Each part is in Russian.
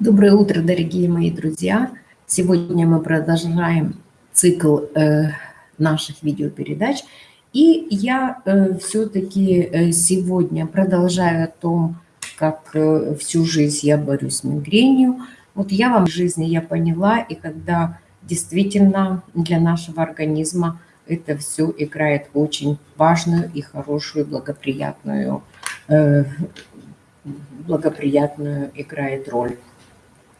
Доброе утро, дорогие мои друзья! Сегодня мы продолжаем цикл э, наших видеопередач. И я э, все-таки э, сегодня продолжаю о том, как э, всю жизнь я борюсь с мигренью. Вот я вам в жизни я поняла, и когда действительно для нашего организма это все играет очень важную и хорошую, благоприятную, э, благоприятную играет роль.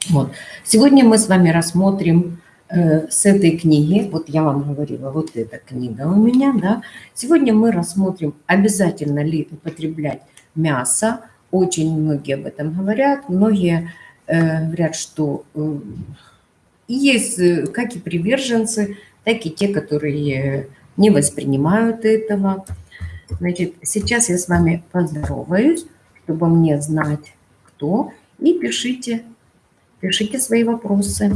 Вот. Сегодня мы с вами рассмотрим э, с этой книги, вот я вам говорила, вот эта книга у меня, да. Сегодня мы рассмотрим, обязательно ли употреблять мясо. Очень многие об этом говорят, многие э, говорят, что э, есть э, как и приверженцы, так и те, которые не воспринимают этого. Значит, сейчас я с вами поздороваюсь, чтобы мне знать, кто, и пишите Пишите свои вопросы.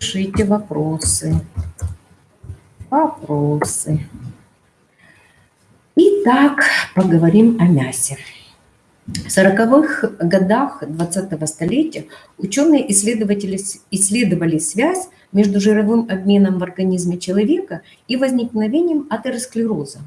Пишите вопросы. Вопросы. Итак, поговорим о мясе. В 40-х годах 20-го столетия ученые-исследователи исследовали связь между жировым обменом в организме человека и возникновением атеросклероза.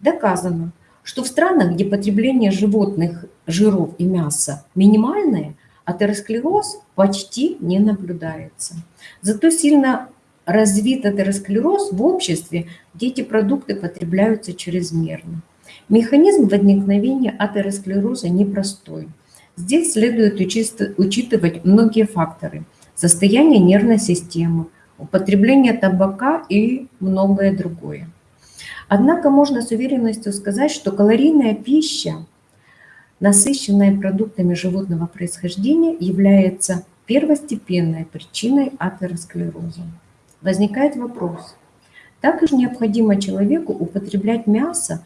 Доказано, что в странах, где потребление животных жиров и мяса минимальное, атеросклероз почти не наблюдается. Зато сильно развит атеросклероз в обществе, где эти продукты потребляются чрезмерно. Механизм возникновения атеросклероза непростой. Здесь следует учитывать многие факторы. Состояние нервной системы, употребление табака и многое другое. Однако можно с уверенностью сказать, что калорийная пища насыщенная продуктами животного происхождения, является первостепенной причиной атеросклероза. Возникает вопрос, так же необходимо человеку употреблять мясо,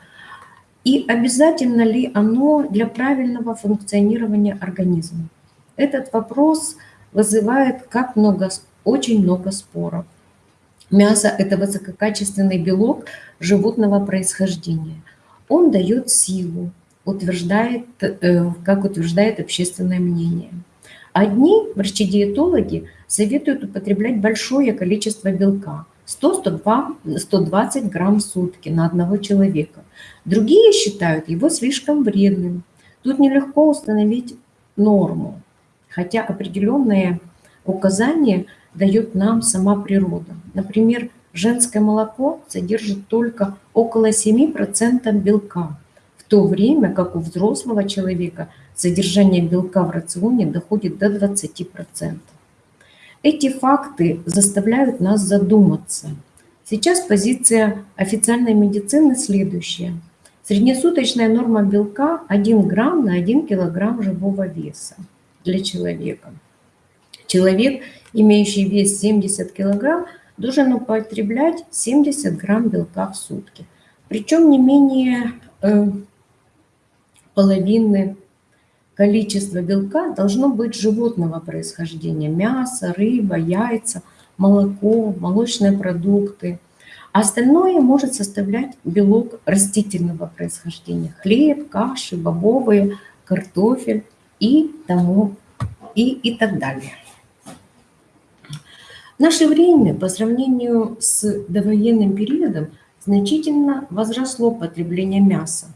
и обязательно ли оно для правильного функционирования организма? Этот вопрос вызывает как много, очень много споров. Мясо – это высококачественный белок животного происхождения. Он дает силу, утверждает, э, как утверждает общественное мнение. Одни врачи-диетологи советуют употреблять большое количество белка – 100-120 грамм в сутки на одного человека. Другие считают его слишком вредным. Тут нелегко установить норму, хотя определенные указания дает нам сама природа. Например, женское молоко содержит только около 7% белка, то время как у взрослого человека содержание белка в рационе доходит до 20%. Эти факты заставляют нас задуматься. Сейчас позиция официальной медицины следующая. Среднесуточная норма белка 1 грамм на 1 килограмм живого веса для человека. Человек, имеющий вес 70 килограмм, должен употреблять 70 грамм белка в сутки. Причем не менее э, половины количества белка должно быть животного происхождения. Мясо, рыба, яйца, молоко, молочные продукты. А остальное может составлять белок растительного происхождения. Хлеб, каши, бобовые, картофель и тому и, и так далее. В наше время по сравнению с довоенным периодом значительно возросло потребление мяса.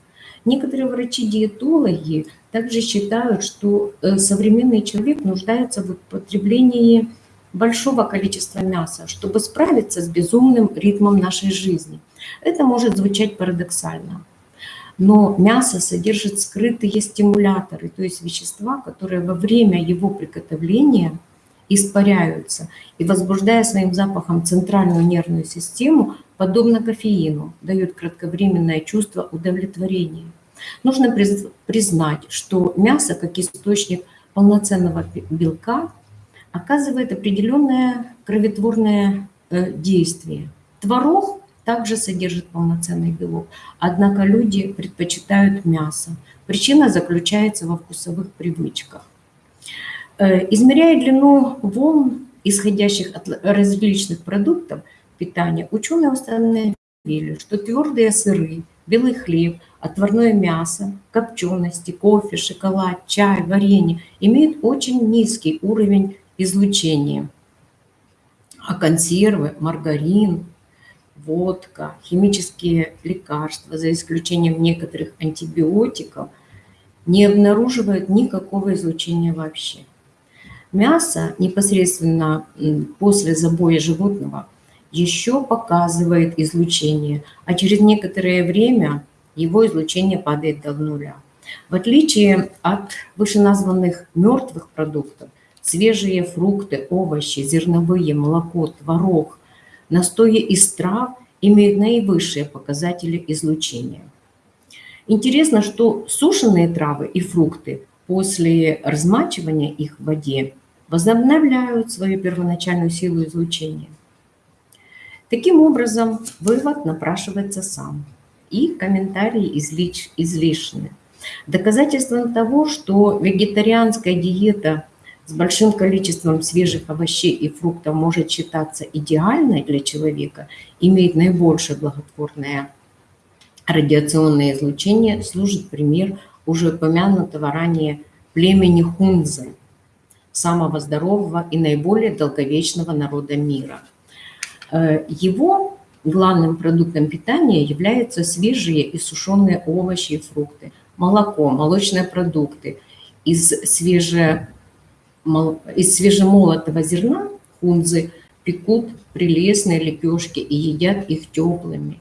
Некоторые врачи-диетологи также считают, что э, современный человек нуждается в употреблении большого количества мяса, чтобы справиться с безумным ритмом нашей жизни. Это может звучать парадоксально. Но мясо содержит скрытые стимуляторы, то есть вещества, которые во время его приготовления испаряются и, возбуждая своим запахом центральную нервную систему, подобно кофеину, дают кратковременное чувство удовлетворения. Нужно признать, что мясо, как источник полноценного белка, оказывает определенное кроветворное э, действие. Творог также содержит полноценный белок, однако люди предпочитают мясо. Причина заключается во вкусовых привычках. Э, измеряя длину волн, исходящих от различных продуктов, питания, ученые установили, что твердые сыры, белый хлеб, отварное мясо, копчености, кофе, шоколад, чай, варенье имеют очень низкий уровень излучения. А консервы, маргарин, водка, химические лекарства, за исключением некоторых антибиотиков, не обнаруживают никакого излучения вообще. Мясо непосредственно после забоя животного еще показывает излучение, а через некоторое время его излучение падает до нуля. В отличие от вышеназванных мертвых продуктов, свежие фрукты, овощи, зерновые, молоко, творог, настои из трав имеют наивысшие показатели излучения. Интересно, что сушеные травы и фрукты после размачивания их в воде возобновляют свою первоначальную силу излучения. Таким образом, вывод напрашивается сам, и комментарии излиш, излишны. Доказательством того, что вегетарианская диета с большим количеством свежих овощей и фруктов может считаться идеальной для человека, имеет наибольшее благотворное радиационное излучение, служит пример уже упомянутого ранее племени Хунзы, самого здорового и наиболее долговечного народа мира – Э, его главным продуктом питания являются свежие и сушеные овощи и фрукты, молоко, молочные продукты. Из, свеже, из свежемолотого зерна хунзы пекут прелестные лепешки и едят их теплыми.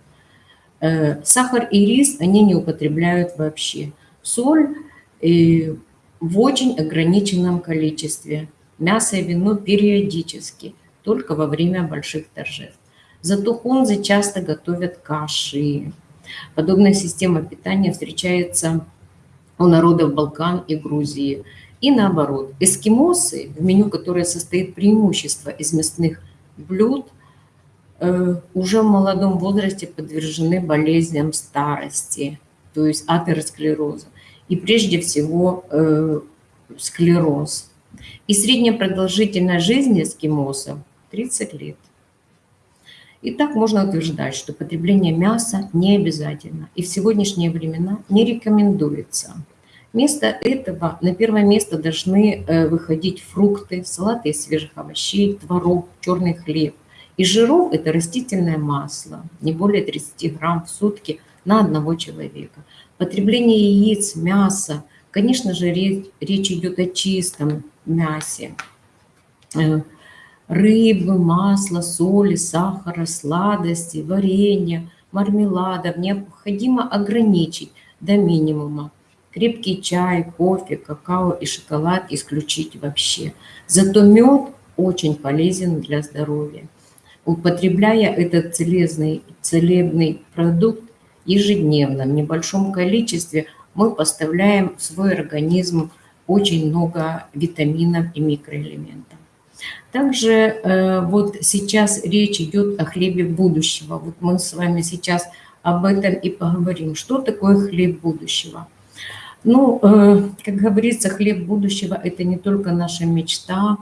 Э, сахар и рис они не употребляют вообще. Соль э, в очень ограниченном количестве. Мясо и вино периодически – только во время больших торжеств. Зато хунзы часто готовят каши. Подобная система питания встречается у народов Балкан и Грузии. И наоборот, эскимосы, в меню которое состоит преимущество из мясных блюд, э, уже в молодом возрасте подвержены болезням старости, то есть атеросклероза. И прежде всего э, склероз. И средняя продолжительность жизни эскимосов 30 лет. И так можно утверждать, что потребление мяса не обязательно и в сегодняшние времена не рекомендуется. Вместо этого на первое место должны э, выходить фрукты, салаты из свежих овощей, творог, черный хлеб. Из жиров это растительное масло, не более 30 грамм в сутки на одного человека. Потребление яиц, мяса, конечно же, речь, идет о чистом мясе, э, рыбы, масла, соли, сахара, сладости, варенья, мармеладов необходимо ограничить до минимума. Крепкий чай, кофе, какао и шоколад исключить вообще. Зато мед очень полезен для здоровья. Употребляя этот целебный, целебный продукт ежедневно, в небольшом количестве, мы поставляем в свой организм очень много витаминов и микроэлементов. Также э, вот сейчас речь идет о хлебе будущего. Вот мы с вами сейчас об этом и поговорим. Что такое хлеб будущего? Ну, э, как говорится, хлеб будущего – это не только наша мечта,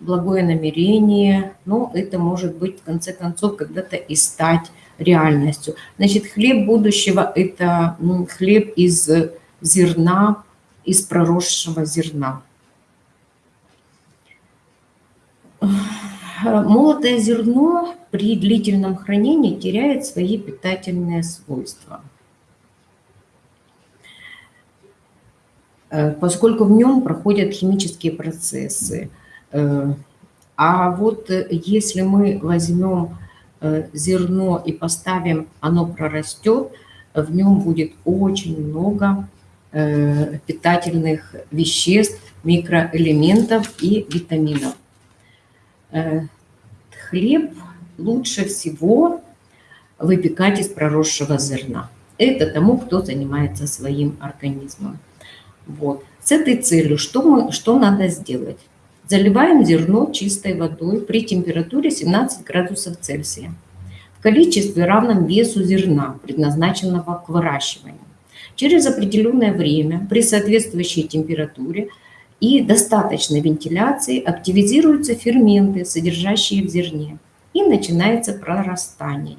благое намерение, но это может быть, в конце концов, когда-то и стать реальностью. Значит, хлеб будущего – это ну, хлеб из зерна, из проросшего зерна. Молотое зерно при длительном хранении теряет свои питательные свойства, э, поскольку в нем проходят химические процессы. Э, а вот если мы возьмем э, зерно и поставим, оно прорастет, в нем будет очень много питательных веществ, микроэлементов и витаминов. Э, хлеб лучше всего выпекать из проросшего зерна. Это тому, кто занимается своим организмом. Вот. С этой целью что, мы, что надо сделать? Заливаем зерно чистой водой при температуре 17 градусов Цельсия в количестве равном весу зерна, предназначенного к выращиванию. Через определенное время при соответствующей температуре – и достаточной вентиляции активизируются ферменты, содержащие в зерне, и начинается прорастание.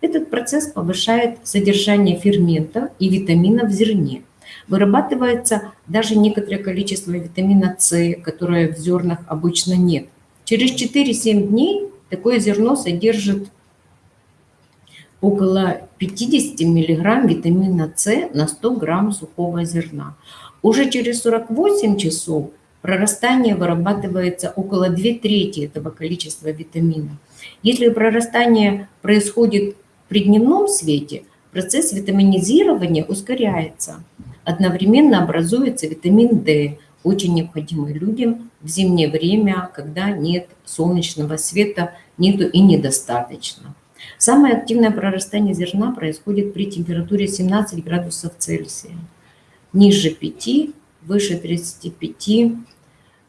Этот процесс повышает содержание ферментов и витаминов в зерне. Вырабатывается даже некоторое количество витамина С, которое в зернах обычно нет. Через 4-7 дней такое зерно содержит около 50 мг витамина С на 100 грамм сухого зерна. Уже через 48 часов прорастание вырабатывается около 2 трети этого количества витамина. Если прорастание происходит при дневном свете, процесс витаминизирования ускоряется. Одновременно образуется витамин D, очень необходимый людям в зимнее время, когда нет солнечного света, нету и недостаточно. Самое активное прорастание зерна происходит при температуре 17 градусов Цельсия. Ниже 5, выше 35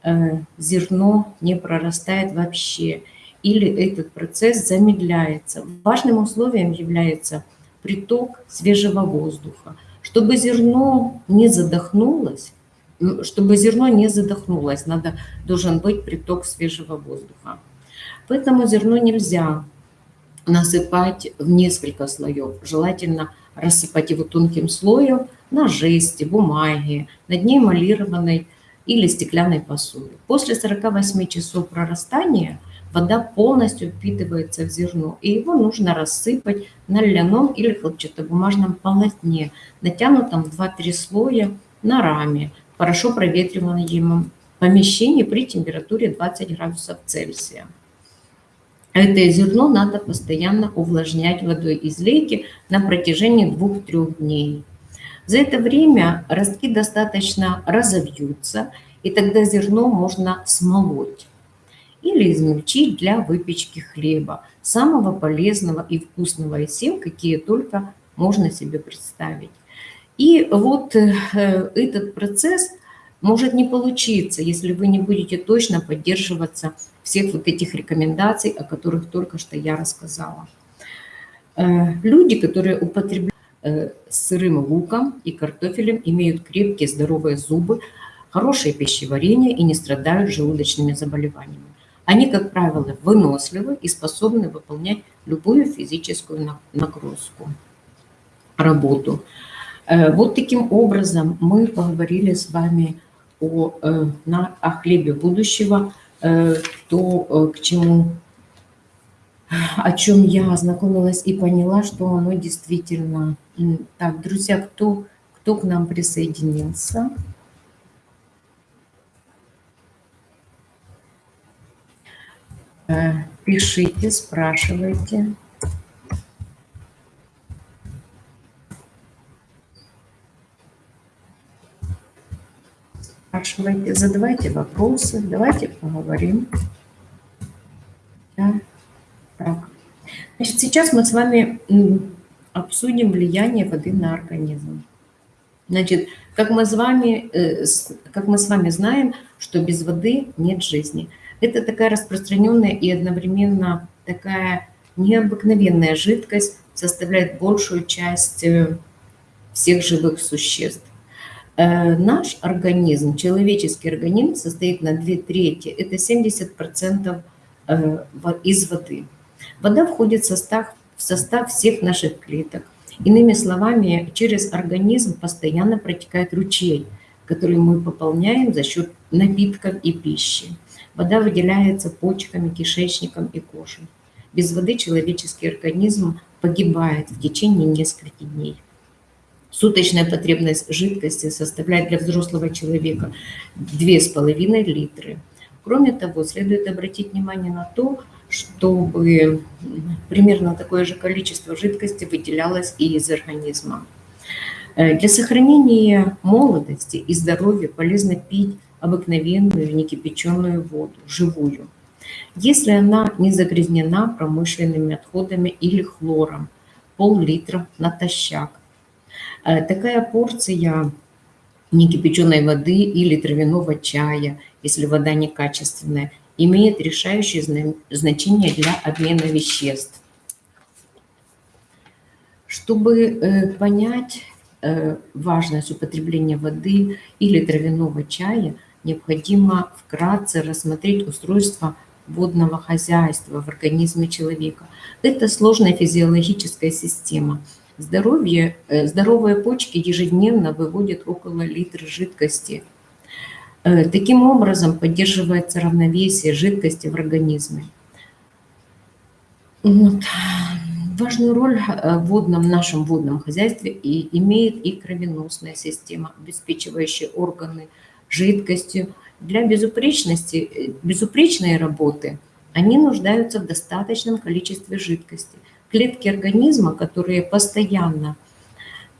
э, зерно не прорастает вообще. Или этот процесс замедляется. Важным условием является приток свежего воздуха. Чтобы зерно не задохнулось, чтобы зерно не задохнулось, надо, должен быть приток свежего воздуха. Поэтому зерно нельзя насыпать в несколько слоев. Желательно рассыпать его тонким слоем на жести, бумаге, на дне эмалированной или стеклянной посуде. После 48 часов прорастания вода полностью впитывается в зерно, и его нужно рассыпать на льняном или хлопчатобумажном полотне, натянутом в 2-3 слоя на раме, хорошо проветриваемом помещении при температуре 20 градусов Цельсия. Это зерно надо постоянно увлажнять водой из лейки на протяжении 2-3 дней. За это время ростки достаточно разовьются, и тогда зерно можно смолоть или измельчить для выпечки хлеба, самого полезного и вкусного из всем, какие только можно себе представить. И вот э, этот процесс может не получиться, если вы не будете точно поддерживаться всех вот этих рекомендаций, о которых только что я рассказала. Э, люди, которые употребляют э, сырым луком и картофелем, имеют крепкие здоровые зубы, хорошее пищеварение и не страдают желудочными заболеваниями. Они, как правило, выносливы и способны выполнять любую физическую нагрузку, работу. Э, вот таким образом мы поговорили с вами о, э, на, о хлебе будущего, э, то, к чему, о чем я ознакомилась и поняла, что оно действительно... Так, друзья, кто, кто к нам присоединился? Пишите, спрашивайте. спрашивайте, задавайте вопросы, давайте поговорим. Да. Так. Значит, сейчас мы с вами обсудим влияние воды на организм. Значит, как мы, с вами, э, как мы с вами знаем, что без воды нет жизни. Это такая распространенная и одновременно такая необыкновенная жидкость, составляет большую часть э, всех живых существ. Э, наш организм, человеческий организм состоит на две трети, это 70% э, из воды. Вода входит в состав, в состав всех наших клеток. Иными словами, через организм постоянно протекает ручей, который мы пополняем за счет напитков и пищи. Вода выделяется почками, кишечником и кожей. Без воды человеческий организм погибает в течение нескольких дней. Суточная потребность жидкости составляет для взрослого человека 2,5 литры. Кроме того, следует обратить внимание на то, чтобы примерно такое же количество жидкости выделялось и из организма. Э, для сохранения молодости и здоровья полезно пить обыкновенную некипяченую воду, живую. Если она не загрязнена промышленными отходами или хлором, пол-литра натощак. Э, такая порция некипяченой воды или травяного чая, если вода некачественная, имеет решающее значение для обмена веществ. Чтобы э, понять э, важность употребления воды или травяного чая, необходимо вкратце рассмотреть устройство водного хозяйства в организме человека. Это сложная физиологическая система. Здоровье, э, здоровые почки ежедневно выводят около литра жидкости. Э, таким образом поддерживается равновесие жидкости в организме. Вот. Важную роль э, в водном, нашем водном хозяйстве и имеет и кровеносная система, обеспечивающая органы жидкостью. Для безупречности, безупречной работы они нуждаются в достаточном количестве жидкости. Клетки организма, которые постоянно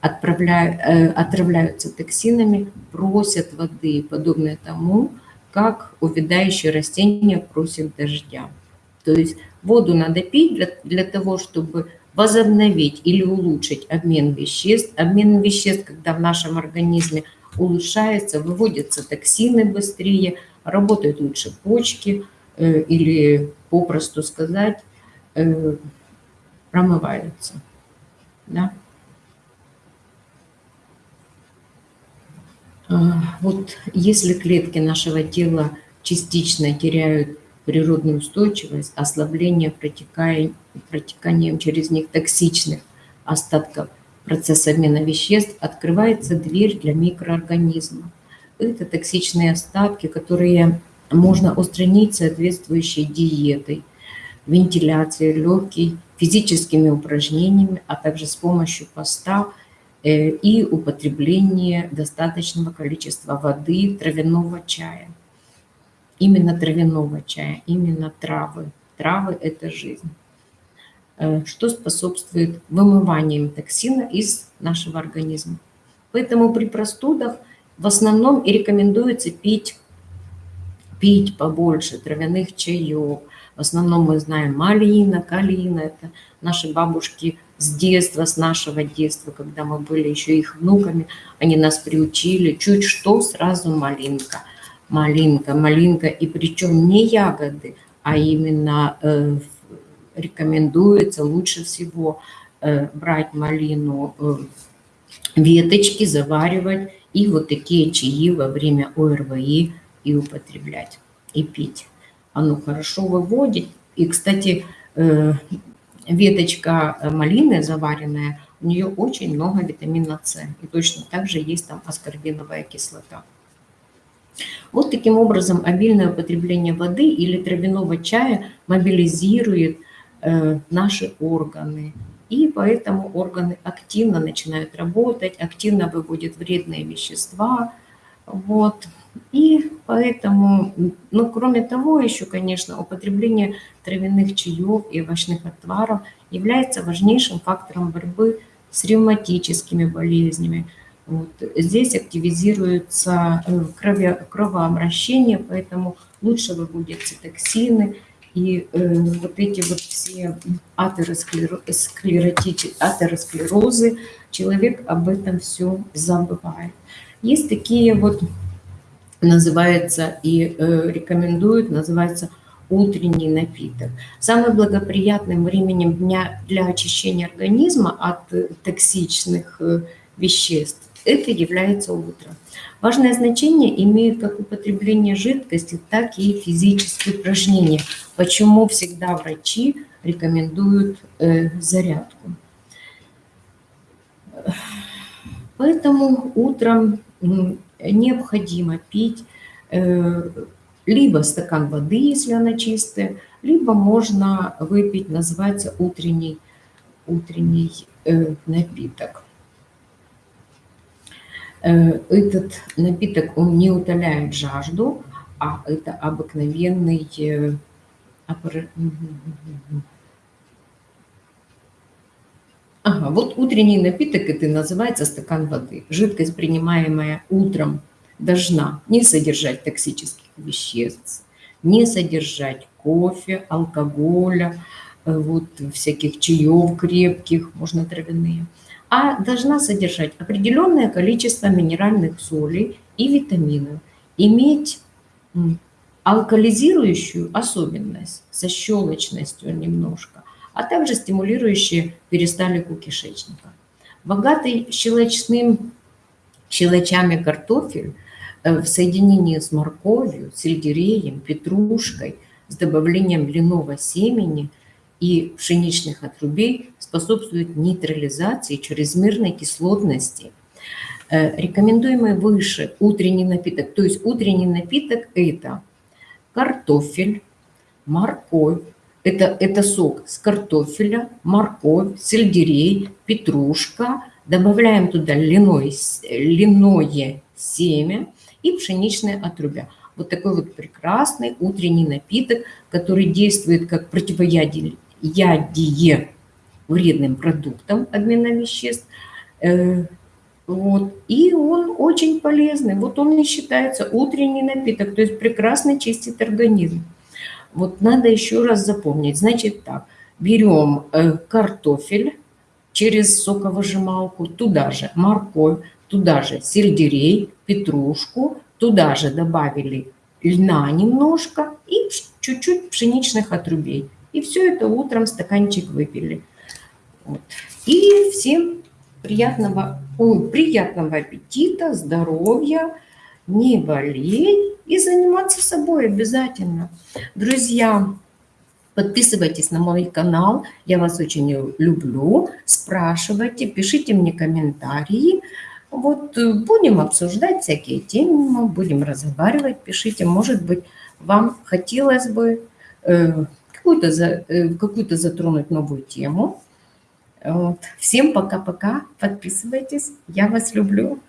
отправляют, э, отравляются токсинами, просят воды, подобное тому, как увядающие растения просят дождя. То есть Воду надо пить для, для того, чтобы возобновить или улучшить обмен веществ. Обмен веществ, когда в нашем организме улучшается, выводятся токсины быстрее, работают лучше почки э, или, попросту сказать, э, промываются. Да? А, вот если клетки нашего тела частично теряют природную устойчивость, ослабление протеканием через них токсичных остатков процесса обмена веществ, открывается дверь для микроорганизмов. Это токсичные остатки, которые можно устранить соответствующей диетой, вентиляцией легкой, физическими упражнениями, а также с помощью поста э, и употребления достаточного количества воды, травяного чая именно травяного чая, именно травы. Травы – это жизнь. Э, что способствует вымыванию токсина из нашего организма. Поэтому при простудах в основном и рекомендуется пить, пить побольше травяных чаев. В основном мы знаем малина, калина. Это наши бабушки с детства, с нашего детства, когда мы были еще их внуками, они нас приучили. Чуть что, сразу малинка – малинка, малинка, и причем не ягоды, а именно э, рекомендуется лучше всего э, брать малину, э, веточки, заваривать и вот такие чаи во время ОРВИ и употреблять, и пить. Оно хорошо выводит. И, кстати, э, веточка малины заваренная, у нее очень много витамина С. И точно так же есть там аскорбиновая кислота. Вот таким образом обильное употребление воды или травяного чая мобилизирует наши органы. И поэтому органы активно начинают работать, активно выводят вредные вещества. Вот. И поэтому, ну, кроме того, еще, конечно, употребление травяных чаев и овощных отваров является важнейшим фактором борьбы с ревматическими болезнями, вот. Здесь активизируется э, крови, кровообращение, поэтому лучше выводятся токсины, и э, вот эти вот все атеросклерозы, человек об этом все забывает. Есть такие вот, называется и э, рекомендуют, называется утренний напиток. Самым благоприятным временем дня для очищения организма от э, токсичных э, веществ это является утро. Важное значение имеет как употребление жидкости, так и физические упражнения. Почему всегда врачи рекомендуют э, зарядку. Поэтому утром необходимо пить э, либо стакан воды, если она чистая, либо можно выпить, называется утренний, утренний э, напиток. Э, этот напиток, он не утоляет жажду, а это обыкновенный... Э, ага, вот утренний напиток, это называется стакан воды. Жидкость, принимаемая утром, должна не содержать токсических веществ, не содержать кофе, алкоголя, э, вот всяких чаев крепких, можно травяные а должна содержать определенное количество минеральных солей и витаминов, иметь алкализирующую особенность со щелочностью немножко, а также стимулирующие перисталику кишечника. Богатый щелочным щелочами картофель э, в соединении с морковью, сельдереем, петрушкой с добавлением льняного семени и пшеничных отрубей способствует нейтрализации чрезмерной кислотности. Э, рекомендуемый выше утренний напиток, то есть утренний напиток это картофель, морковь, это, это сок с картофеля, морковь, сельдерей, петрушка. Добавляем туда льняное, льняное семя и пшеничное отрубя. Вот такой вот прекрасный утренний напиток, который действует как противоядие вредным продуктам обмена веществ. Э, вот. И он очень полезный. Вот он и считается утренний напиток, то есть прекрасно чистит организм. Вот надо еще раз запомнить. Значит так, берем э, картофель через соковыжималку, туда же морковь, туда же сельдерей, петрушку, туда же добавили льна немножко и чуть-чуть пшеничных отрубей. И все это утром стаканчик выпили. Вот. И всем приятного, ой, приятного аппетита, здоровья, не болеть и заниматься собой обязательно. Друзья, подписывайтесь на мой канал, я вас очень люблю, спрашивайте, пишите мне комментарии. Вот э, будем обсуждать всякие темы, будем разговаривать, пишите, может быть, вам хотелось бы э, какую-то э, какую затронуть новую тему. Вот. Всем пока-пока, подписывайтесь, я вас люблю.